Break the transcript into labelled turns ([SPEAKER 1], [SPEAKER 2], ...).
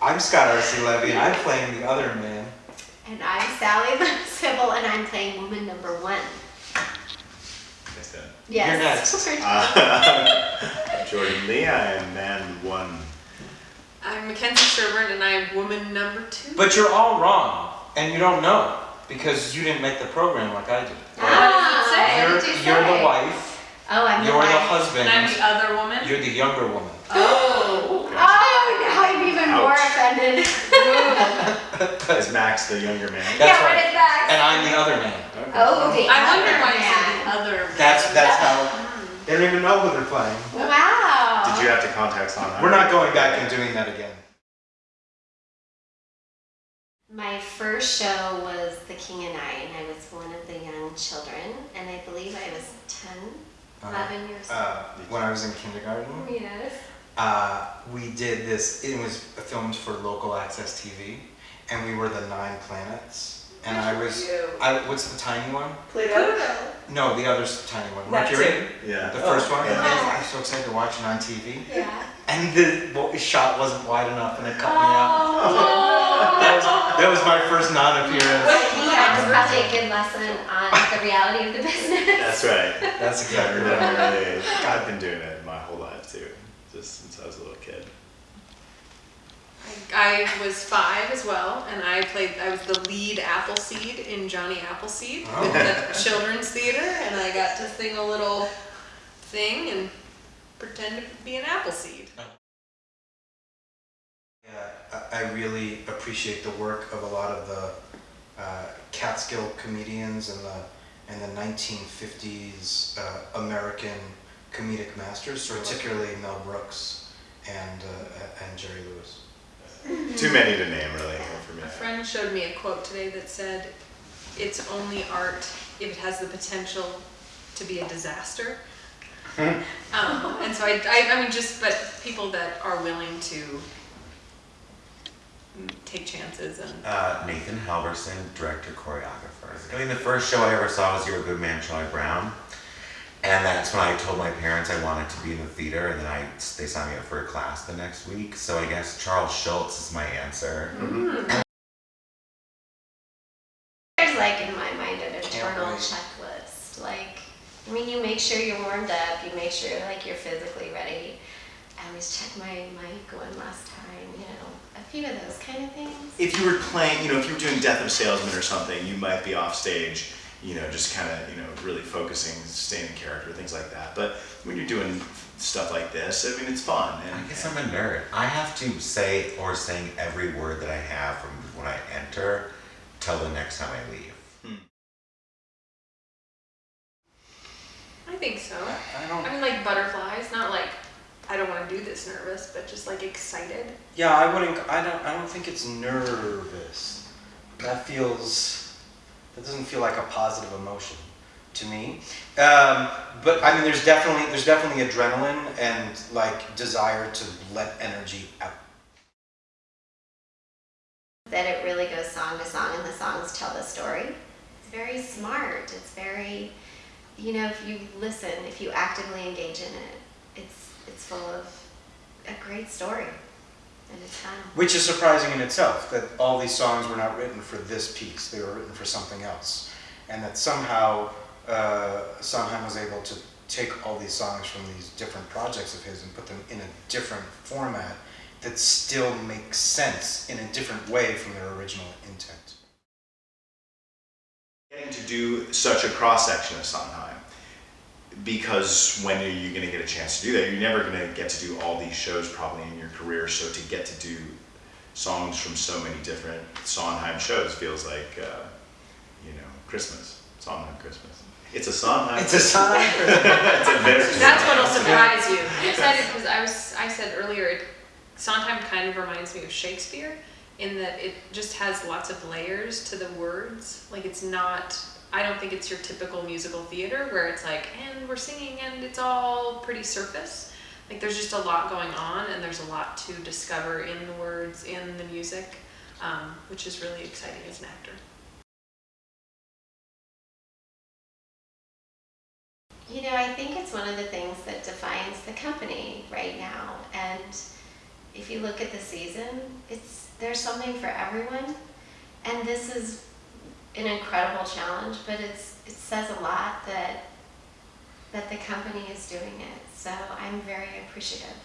[SPEAKER 1] I'm Scott R.C. Levy, and I'm playing the other man.
[SPEAKER 2] And I'm Sally Sybil, and I'm playing woman number one.
[SPEAKER 3] Yes, then.
[SPEAKER 2] Yes.
[SPEAKER 1] next.
[SPEAKER 3] Uh, Jordan Lee, I am man one.
[SPEAKER 4] I'm Mackenzie Sherburne and I'm woman number two.
[SPEAKER 1] But you're all wrong, and you don't know because you didn't make the program like I did.
[SPEAKER 2] Ah,
[SPEAKER 4] say?
[SPEAKER 2] what
[SPEAKER 1] You're,
[SPEAKER 2] did you
[SPEAKER 1] you're
[SPEAKER 2] say?
[SPEAKER 1] the wife.
[SPEAKER 2] Oh, I'm the
[SPEAKER 1] You're the
[SPEAKER 2] wife.
[SPEAKER 1] husband.
[SPEAKER 4] and I'm the other woman.
[SPEAKER 1] You're the younger woman.
[SPEAKER 4] Oh.
[SPEAKER 2] Oh, now I'm even more offended.
[SPEAKER 3] Is Max the younger man?
[SPEAKER 1] That's
[SPEAKER 2] yeah,
[SPEAKER 1] right.
[SPEAKER 2] what is that?
[SPEAKER 1] And I'm the other man.
[SPEAKER 3] Okay.
[SPEAKER 2] Oh, the
[SPEAKER 4] I wondered
[SPEAKER 2] other
[SPEAKER 4] why you said
[SPEAKER 2] man.
[SPEAKER 4] the other.
[SPEAKER 1] That's that's how.
[SPEAKER 4] Hmm.
[SPEAKER 1] They don't even know who they're playing.
[SPEAKER 2] Wow.
[SPEAKER 3] Did you have to contact Sondheim?
[SPEAKER 1] We're not going back and doing that again.
[SPEAKER 2] My first show was The King and I, and I was one of the young children, and I believe I was 10,
[SPEAKER 1] Uh,
[SPEAKER 2] 11 years old.
[SPEAKER 1] uh, when I was in kindergarten,
[SPEAKER 2] yes.
[SPEAKER 1] Uh, we did this. It was filmed for local access TV, and we were the Nine Planets. And I was, I what's the tiny one?
[SPEAKER 4] Pluto.
[SPEAKER 1] No, the other tiny one.
[SPEAKER 4] That
[SPEAKER 1] Mercury.
[SPEAKER 3] Yeah.
[SPEAKER 1] The first one.
[SPEAKER 3] yeah.
[SPEAKER 1] I was so excited to watch it on TV,
[SPEAKER 2] Yeah.
[SPEAKER 1] and the well, shot wasn't wide enough, and it cut me out.
[SPEAKER 2] Oh.
[SPEAKER 1] That was, that was my first non-appearance.
[SPEAKER 2] He had was probably a good lesson on the reality of the business.
[SPEAKER 3] That's right.
[SPEAKER 1] That's exactly right.
[SPEAKER 3] Yeah, I've been doing it my whole life too, just since I was a little kid.
[SPEAKER 4] I was five as well, and I played. I was the lead Appleseed in Johnny Appleseed
[SPEAKER 1] Oh.
[SPEAKER 4] with the children's theater, and I got to sing a little thing and pretend to be an Appleseed.
[SPEAKER 1] Yeah, I I really appreciate the work of a lot of the uh, Catskill comedians and the and the 1950s uh, American comedic masters, particularly Mel Brooks and uh, and Jerry Lewis.
[SPEAKER 3] Too many to name, really, for me.
[SPEAKER 4] A friend showed me a quote today that said, "It's only art if it has the potential to be a disaster." um, and so I, I, I mean, just but people that are willing to take chances and
[SPEAKER 5] Uh, Nathan Halverson, director, choreographer. I mean, the first show I ever saw was You're a Good Man, Charlie Brown. And that's when I told my parents I wanted to be in the theater, and then I they signed me up for a class the next week. So I guess Charles Schulz is my answer. Mm-hmm.
[SPEAKER 2] There's like in my mind an internal checklist. Like, I mean, you make sure you're warmed up. You make sure like you're physically ready. I always check my mic one last time. You know, a few of those kind of things.
[SPEAKER 3] If you were playing, you know, if you were doing Death of a Salesman or something, you might be off stage, you know, just kind of, you know, really focusing, staying in character, things like that. But when you're doing stuff like this, I mean, it's fun. And,
[SPEAKER 5] I guess I'm a nerd. I have to say or sing every word that I have from when I enter till the next time I leave. Hmm.
[SPEAKER 4] I think so.
[SPEAKER 1] I I don't.
[SPEAKER 4] I mean, like butterflies, not like I don't want to do this nervous, but just like excited.
[SPEAKER 1] Yeah, I wouldn't. I don't. I don't think it's nervous. That feels. That doesn't feel like a positive emotion to me. Um, but I mean, there's definitely there's definitely adrenaline and like desire to let energy out.
[SPEAKER 2] That it really goes song to song, and the songs tell the story. It's very smart. It's very, you know, if you listen, if you actively engage in it, it's it's full of a great story.
[SPEAKER 1] Which is surprising in itself that all these songs were not written for this piece; they were written for something else, and that somehow uh, Sondheim was able to take all these songs from these different projects of his and put them in a different format that still makes sense in a different way from their original intent.
[SPEAKER 3] getting to do such a cross section of Sondheim because when are you going to get a chance to do that? You're never going to get to do all these shows probably in your career. So to get to do songs from so many different Sondheim shows feels like uh, you know Christmas, Sondheim Christmas. It's a Sondheim.
[SPEAKER 1] It's a Sondheim.
[SPEAKER 3] it's a very
[SPEAKER 4] That's what'll surprise you. I'm excited because I was I said earlier, it, Sondheim kind of reminds me of Shakespeare in that it just has lots of layers to the words. Like it's not. I don't think it's your typical musical theater where it's like, and we're singing and it's all pretty surface. Like there's just a lot going on and there's a lot to discover in the words, in the music, um, which is really exciting as an actor.
[SPEAKER 2] You know, I think it's one of the things that defines the company right now. And if you look at the season, it's there's something for everyone, and this is an incredible challenge. But it's it says a lot that that the company is doing it. So I'm very appreciative.